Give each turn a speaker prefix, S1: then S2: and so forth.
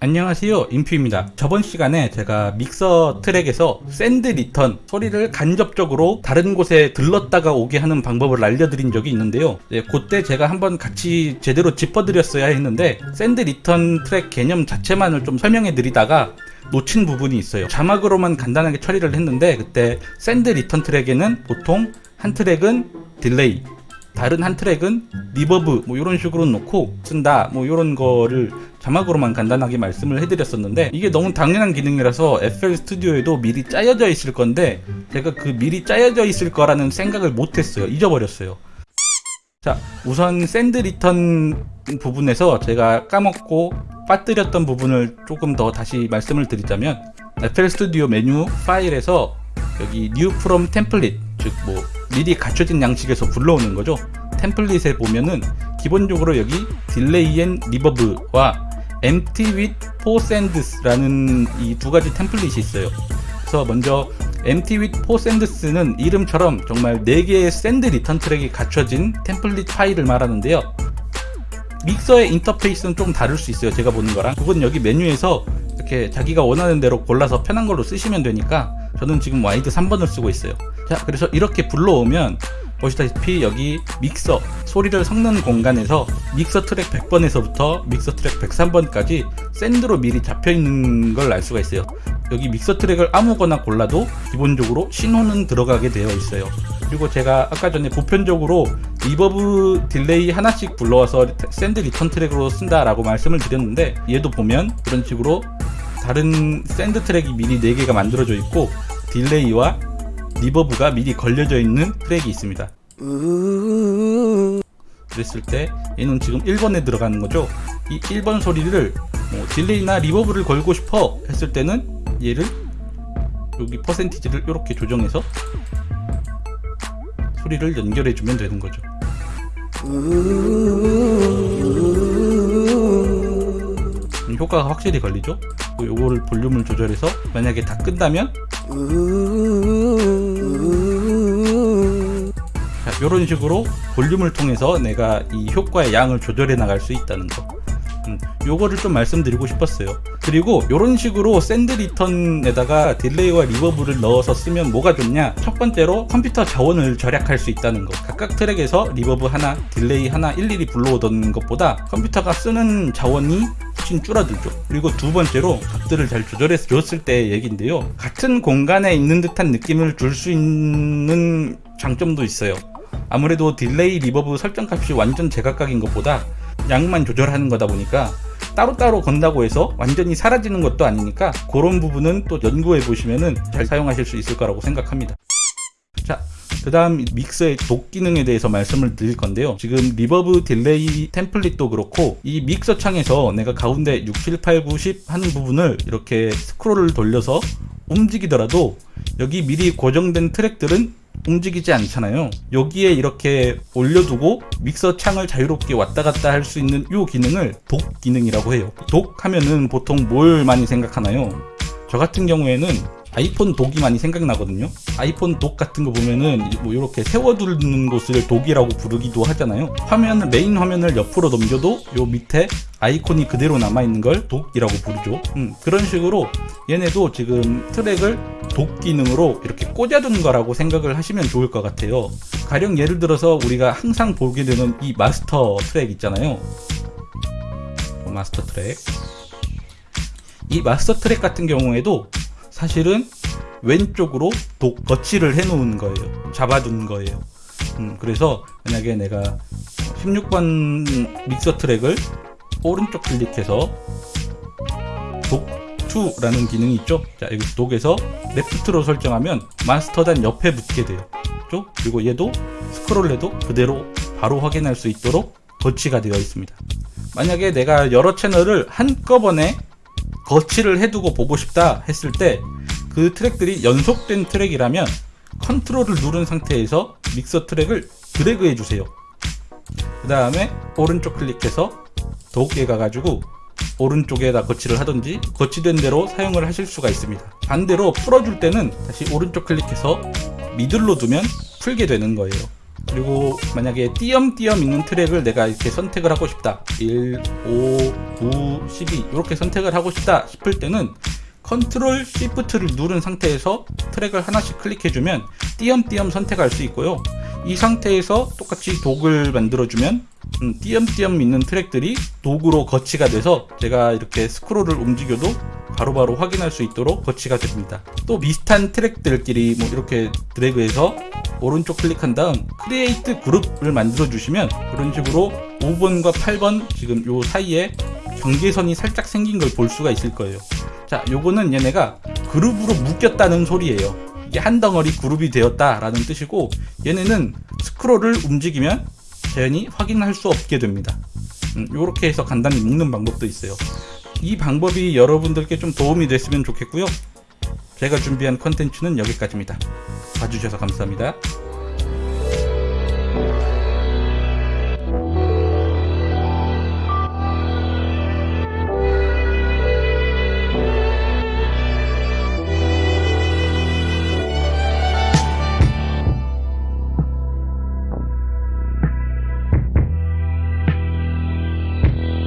S1: 안녕하세요 인퓨입니다. 저번 시간에 제가 믹서 트랙에서 send return 소리를 간접적으로 다른 곳에 들렀다가 오게 하는 방법을 알려드린 적이 있는데요. 네, 그때 제가 한번 같이 제대로 짚어드렸어야 했는데 send return 트랙 개념 자체만을 좀 설명해 드리다가 놓친 부분이 있어요. 자막으로만 간단하게 처리를 했는데 그때 send return 트랙에는 보통 한 트랙은 delay 다른 한 트랙은 reverb 뭐 이런 식으로 놓고 쓴다 뭐 이런 거를 자막으로만 간단하게 말씀을 해드렸었는데 이게 너무 당연한 기능이라서 FL Studio에도 미리 짜여져 있을 건데 제가 그 미리 짜여져 있을 거라는 생각을 못했어요. 잊어버렸어요. 자 우선 send return 부분에서 제가 까먹고 빠뜨렸던 부분을 조금 더 다시 말씀을 드리자면 FL Studio 메뉴 파일에서 여기 new from template 즉 뭐 미리 갖춰진 양식에서 불러오는 거죠. template에 보면은 기본적으로 여기 delay and reverb와 empty with four sends 라는 이 두 가지 template이 있어요. 그래서 먼저 empty with four sends는 이름처럼 정말 4개의 send return 트랙이 갖춰진 template 파일을 말하는데요. 믹서의 인터페이스는 좀 다를 수 있어요 제가 보는 거랑. 그건 여기 메뉴에서 이렇게 자기가 원하는 대로 골라서 편한 걸로 쓰시면 되니까 저는 지금 wide 3번을 쓰고 있어요. 자 그래서 이렇게 불러오면 보시다시피 여기 믹서 소리를 섞는 공간에서 믹서 트랙 100번에서부터 믹서 트랙 103번까지 send로 미리 잡혀 있는 걸 알 수가 있어요. 여기 믹서 트랙을 아무거나 골라도 기본적으로 신호는 들어가게 되어 있어요. 그리고 제가 아까 전에 보편적으로 reverb delay 하나씩 불러와서 send return 트랙으로 쓴다 라고 말씀을 드렸는데 얘도 보면 그런 식으로 다른 send 트랙이 미리 4개가 만들어져 있고 delay와 reverb가 미리 걸려져 있는 트랙이 있습니다 그랬을 때 얘는 지금 1번에 들어가는 거죠. 이 1번 소리를 뭐 delay나 reverb를 걸고 싶어 했을 때는 얘를 여기 퍼센티지를 이렇게 조정해서 소리를 연결해 주면 되는 거죠. 효과가 확실히 걸리죠. 요거를 볼륨을 조절해서 만약에 다 자, 이런 식으로 볼륨을 통해서 내가 이 효과의 양을 조절해 나갈 수 있다는 거. 음, 요거를 좀 말씀드리고 싶었어요. 그리고 이런 식으로 send return에다가 delay와 reverb를 넣어서 쓰면 뭐가 좋냐? 첫 번째로 컴퓨터 자원을 절약할 수 있다는 거. 각각 트랙에서 reverb 하나 delay 하나 일일이 불러오던 것보다 컴퓨터가 쓰는 자원이 훨씬 줄어들죠. 그리고 두 번째로 값들을 잘 조절해서 줬을 때의 얘기인데요. 같은 공간에 있는 듯한 느낌을 줄 수 있는 장점도 있어요 아무래도 delay reverb 설정 값이 완전 제각각인 것보다 양만 조절하는 거다 보니까 따로따로 건다고 해서 완전히 사라지는 것도 아니니까 그런 부분은 또 연구해 보시면은 잘 사용하실 수 있을 거라고 생각합니다. 자, 그 다음 믹서의 dock 기능에 대해서 말씀을 드릴 건데요. 지금 reverb delay template도 그렇고 이 믹서 창에서 내가 가운데 6, 7, 8, 9, 10 하는 부분을 이렇게 스크롤을 돌려서 움직이더라도 여기 미리 고정된 트랙들은 움직이지 않잖아요. 여기에 이렇게 올려두고 믹서 창을 자유롭게 왔다 갔다 할 수 있는 이 기능을 dock 기능이라고 해요. dock 하면은 보통 뭘 많이 생각하나요? 저 같은 경우에는 아이폰 dock이 많이 생각나거든요. 아이폰 dock 같은 거 보면은 뭐 이렇게 세워두는 곳을 dock이라고 부르기도 하잖아요. 화면을 메인 화면을 옆으로 넘겨도 요 밑에 아이콘이 그대로 남아있는 걸 dock이라고 부르죠. 음, 그런 식으로 얘네도 지금 트랙을 독 기능으로 이렇게 꽂아둔 거라고 생각을 하시면 좋을 것 같아요. 가령 예를 들어서 우리가 항상 보게 되는 이 마스터 트랙 있잖아요. 마스터 트랙. 이 마스터 트랙 같은 경우에도 사실은 왼쪽으로 독 거치를 해 놓은 거예요. 잡아둔 거예요. 음, 그래서 만약에 내가 16번 믹서 트랙을 오른쪽 클릭해서 dock to라는 기능이 있죠? 자 여기 dock에서 left로 설정하면 마스터단 옆에 붙게 돼요. 그렇죠? 그리고 얘도 스크롤 해도 그대로 바로 확인할 수 있도록 거치가 되어 있습니다. 만약에 내가 여러 채널을 한꺼번에 거치를 해두고 보고 싶다 했을 때 그 트랙들이 연속된 트랙이라면 컨트롤을 누른 상태에서 믹서 트랙을 드래그 해주세요. 그 다음에 오른쪽 클릭해서 dock to에 가가지고 오른쪽에다 거치를 하든지 거치된 대로 사용을 하실 수가 있습니다. 반대로 풀어줄 때는 다시 오른쪽 클릭해서 middle로 두면 풀게 되는 거예요 그리고 만약에 띄엄띄엄 있는 트랙을 내가 이렇게 선택을 하고 싶다. 1, 5, 9, 12 이렇게 선택을 하고 싶다 싶을 때는 컨트롤 시프트를 누른 상태에서 트랙을 하나씩 클릭해주면 띄엄띄엄 선택할 수 있고요. 이 상태에서 똑같이 dock을 만들어주면 음, 띄엄띄엄 있는 트랙들이 dock으로 거치가 돼서 제가 이렇게 스크롤을 움직여도 바로바로 확인할 수 있도록 거치가 됩니다. 또 비슷한 트랙들끼리 뭐 이렇게 드래그해서 오른쪽 클릭한 다음 create group을 만들어 주시면 그런 식으로 5번과 8번 지금 요 사이에 경계선이 살짝 생긴 걸 볼 수가 있을 거예요. 자, 요거는 얘네가 그룹으로 묶였다는 소리예요. 이게 한 덩어리 그룹이 되었다 라는 뜻이고 얘네는 스크롤을 움직이면 자연히 확인할 수 없게 됩니다. 이렇게 해서 간단히 묶는 방법도 있어요. 이 방법이 여러분들께 좀 도움이 됐으면 좋겠고요. 제가 준비한 컨텐츠는 여기까지입니다. 봐주셔서 감사합니다.